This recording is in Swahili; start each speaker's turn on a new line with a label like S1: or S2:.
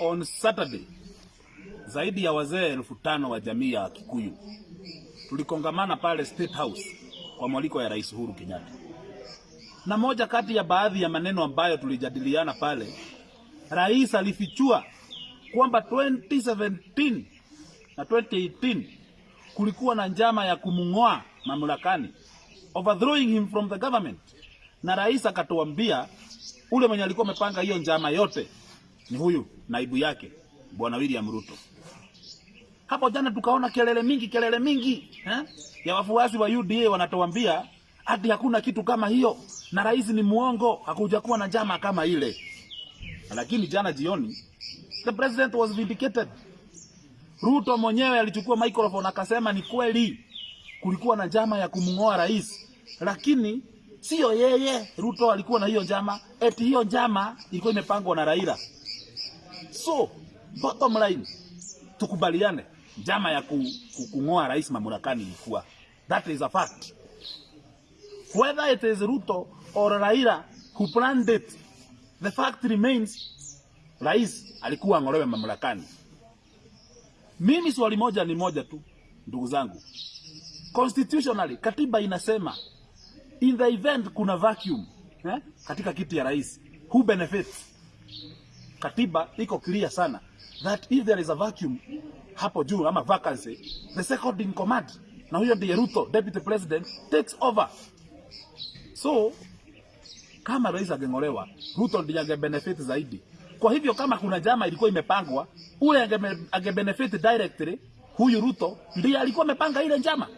S1: on Saturday zaidi ya wazee elfu tano wa jamii ya Kikuyu. Tulikongamana pale State House kwa mwaliko ya Rais Uhuru Kenyatta, na moja kati ya baadhi ya maneno ambayo tulijadiliana pale, rais alifichua kwamba 2017 na 2018 kulikuwa na njama ya kumung'oa mamlakani, overthrowing him from the government, na rais akatuambia ule mwenye alikuwa amepanga hiyo njama yote ni huyu naibu yake bwana William Ruto. Hapo jana tukaona kelele mingi kelele mingi eh, ya wafuasi wa UDA wanatuambia hadi hakuna kitu kama hiyo na rais ni muongo, hakuja kuwa na njama kama ile. Lakini jana jioni the president was vindicated. Ruto mwenyewe alichukua microphone akasema ni kweli kulikuwa na njama ya kumng'oa rais, lakini sio yeye. Ruto alikuwa na hiyo njama, eti hiyo njama ilikuwa imepangwa na Raila. So bottom line, tukubaliane, njama ya ku, ku, kung'oa rais mamlakani ilikuwa, that is a fact. Whether it is Ruto or Raila who planned it, the fact remains, rais alikuwa ang'olewe mamlakani. Mimi swali moja ni moja tu, ndugu zangu, constitutionally katiba inasema in the event kuna vacuum eh, katika kiti ya rais who benefits katiba iko clear sana that if there is a vacuum hapo juu ama vacancy, the second in command, na huyo ndiye Ruto, deputy president takes over. So kama rais angeng'olewa, Ruto ndiye angebenefit zaidi. Kwa hivyo kama kuna jama ilikuwa imepangwa, ule ange, angebenefit directly, huyu Ruto ndiye alikuwa amepanga ile njama.